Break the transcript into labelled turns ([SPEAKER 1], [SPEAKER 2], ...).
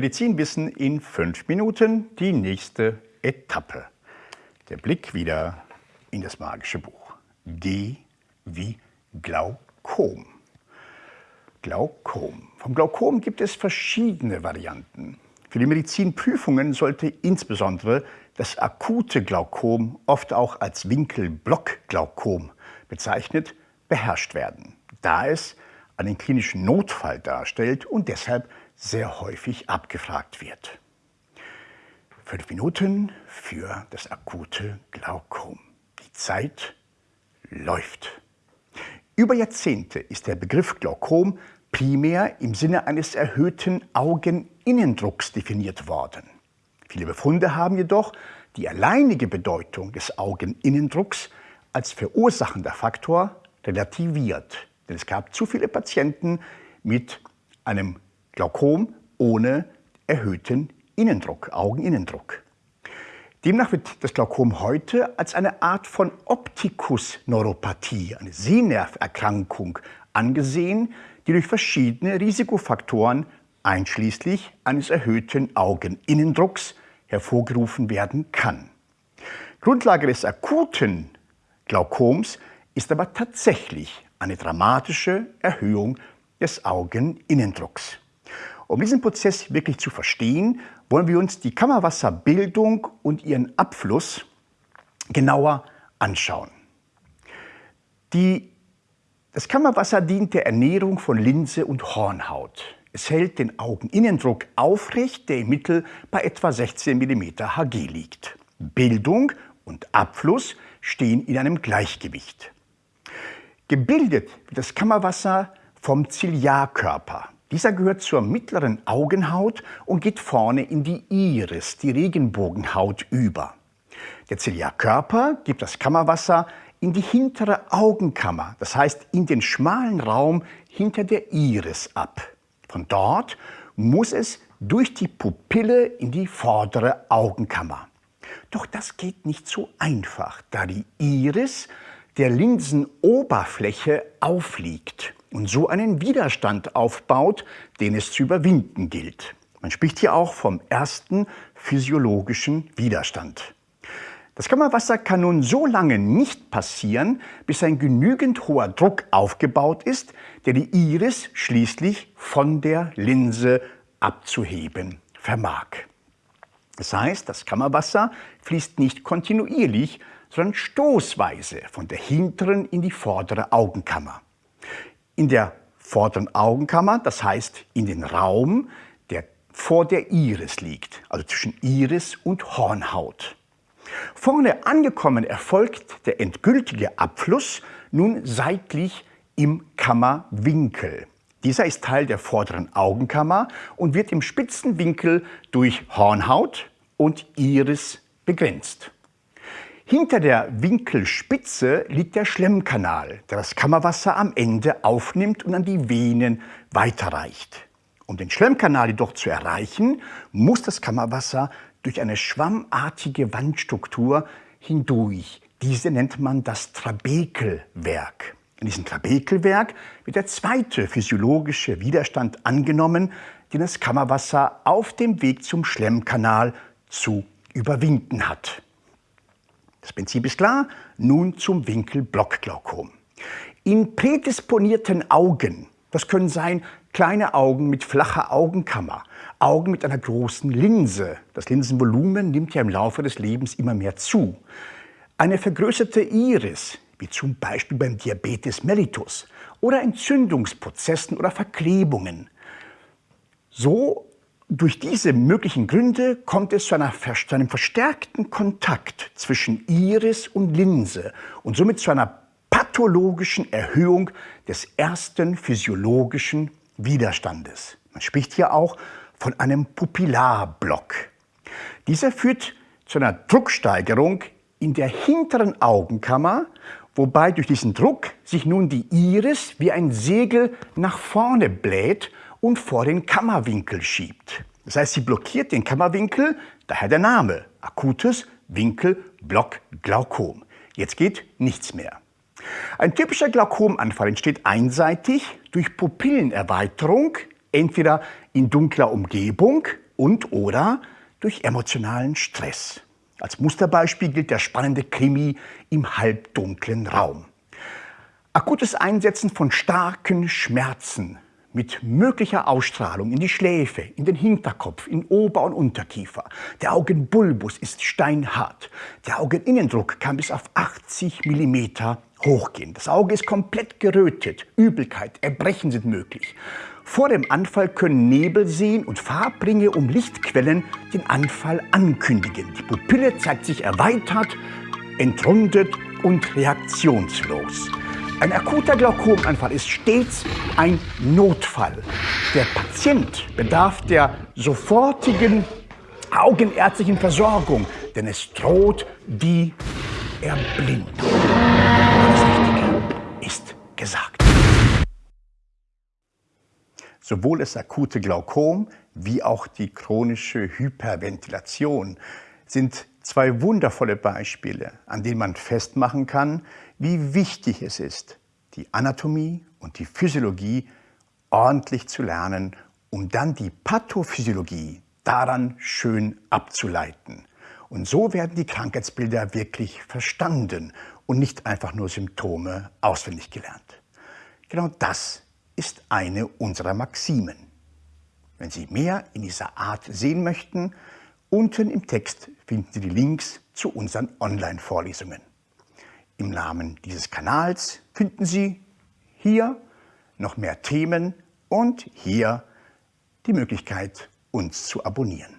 [SPEAKER 1] Medizinwissen in fünf Minuten, die nächste Etappe. Der Blick wieder in das magische Buch. G wie Glaukom. Glaukom. Vom Glaukom gibt es verschiedene Varianten. Für die Medizinprüfungen sollte insbesondere das akute Glaukom, oft auch als Winkelblockglaukom bezeichnet, beherrscht werden, da es einen klinischen Notfall darstellt und deshalb sehr häufig abgefragt wird. Fünf Minuten für das akute Glaukom. Die Zeit läuft. Über Jahrzehnte ist der Begriff Glaukom primär im Sinne eines erhöhten Augeninnendrucks definiert worden. Viele Befunde haben jedoch die alleinige Bedeutung des Augeninnendrucks als verursachender Faktor relativiert. Denn es gab zu viele Patienten mit einem Glaukom ohne erhöhten Innendruck, Augeninnendruck. Demnach wird das Glaukom heute als eine Art von Optikusneuropathie, eine Sehnerverkrankung, angesehen, die durch verschiedene Risikofaktoren einschließlich eines erhöhten Augeninnendrucks hervorgerufen werden kann. Grundlage des akuten Glaukoms ist aber tatsächlich eine dramatische Erhöhung des Augeninnendrucks. Um diesen Prozess wirklich zu verstehen, wollen wir uns die Kammerwasserbildung und ihren Abfluss genauer anschauen. Die, das Kammerwasser dient der Ernährung von Linse und Hornhaut. Es hält den Augeninnendruck aufrecht, der im Mittel bei etwa 16 mm Hg liegt. Bildung und Abfluss stehen in einem Gleichgewicht. Gebildet wird das Kammerwasser vom Ziliarkörper. Dieser gehört zur mittleren Augenhaut und geht vorne in die Iris, die Regenbogenhaut, über. Der Ziliarkörper gibt das Kammerwasser in die hintere Augenkammer, das heißt in den schmalen Raum hinter der Iris ab. Von dort muss es durch die Pupille in die vordere Augenkammer. Doch das geht nicht so einfach, da die Iris der Linsenoberfläche aufliegt und so einen Widerstand aufbaut, den es zu überwinden gilt. Man spricht hier auch vom ersten physiologischen Widerstand. Das Kammerwasser kann nun so lange nicht passieren, bis ein genügend hoher Druck aufgebaut ist, der die Iris schließlich von der Linse abzuheben vermag. Das heißt, das Kammerwasser fließt nicht kontinuierlich, sondern stoßweise von der hinteren in die vordere Augenkammer in der vorderen Augenkammer, das heißt in den Raum, der vor der Iris liegt, also zwischen Iris und Hornhaut. Vorne angekommen erfolgt der endgültige Abfluss nun seitlich im Kammerwinkel. Dieser ist Teil der vorderen Augenkammer und wird im spitzen Winkel durch Hornhaut und Iris begrenzt. Hinter der Winkelspitze liegt der Schlemmkanal, der das Kammerwasser am Ende aufnimmt und an die Venen weiterreicht. Um den Schlemmkanal jedoch zu erreichen, muss das Kammerwasser durch eine schwammartige Wandstruktur hindurch. Diese nennt man das Trabekelwerk. In diesem Trabekelwerk wird der zweite physiologische Widerstand angenommen, den das Kammerwasser auf dem Weg zum Schlemmkanal zu überwinden hat. Das Prinzip ist klar. Nun zum Winkelblockglaukom. In prädisponierten Augen, das können sein kleine Augen mit flacher Augenkammer, Augen mit einer großen Linse, das Linsenvolumen nimmt ja im Laufe des Lebens immer mehr zu, eine vergrößerte Iris, wie zum Beispiel beim Diabetes mellitus, oder Entzündungsprozessen oder Verklebungen. So durch diese möglichen Gründe kommt es zu, einer, zu, einem verstärkten Kontakt zwischen Iris und Linse und somit zu einer pathologischen Erhöhung des ersten physiologischen Widerstandes. Man spricht hier auch von einem Pupillarblock. Dieser führt zu einer Drucksteigerung in der hinteren Augenkammer, wobei durch diesen Druck sich nun die Iris wie ein Segel nach vorne bläht und vor den Kammerwinkel schiebt. Das heißt, sie blockiert den Kammerwinkel, daher der Name, akutes Winkelblockglaukom. Jetzt geht nichts mehr. Ein typischer Glaukomanfall entsteht einseitig durch Pupillenerweiterung, entweder in dunkler Umgebung, und oder durch emotionalen Stress. Als Musterbeispiel gilt der spannende Krimi im halbdunklen Raum. Akutes Einsetzen von starken Schmerzen mit möglicher Ausstrahlung in die Schläfe, in den Hinterkopf, in Ober- und Unterkiefer. Der Augenbulbus ist steinhart. Der Augeninnendruck kann bis auf 80 mm hochgehen. Das Auge ist komplett gerötet. Übelkeit, Erbrechen sind möglich. Vor dem Anfall können Nebelseen und Farbringe um Lichtquellen den Anfall ankündigen. Die Pupille zeigt sich erweitert, entrundet und reaktionslos. Ein akuter Glaukomanfall ist stets ein Notfall. Der Patient bedarf der sofortigen augenärztlichen Versorgung, denn es droht die Erblindung. Das Richtige ist gesagt. Sowohl das akute Glaukom wie auch die chronische Hyperventilation sind zwei wundervolle Beispiele, an denen man festmachen kann, wie wichtig es ist, die Anatomie und die Physiologie ordentlich zu lernen, um dann die Pathophysiologie daran schön abzuleiten. Und so werden die Krankheitsbilder wirklich verstanden und nicht einfach nur Symptome auswendig gelernt. Genau das ist eine unserer Maximen. Wenn Sie mehr in dieser Art sehen möchten, unten im Text finden Sie die Links zu unseren Online-Vorlesungen. Im Namen dieses Kanals finden Sie hier noch mehr Themen und hier die Möglichkeit, uns zu abonnieren.